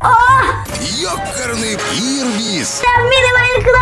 О! Йокерний пірвіз! Це в мірі Майнкрафта!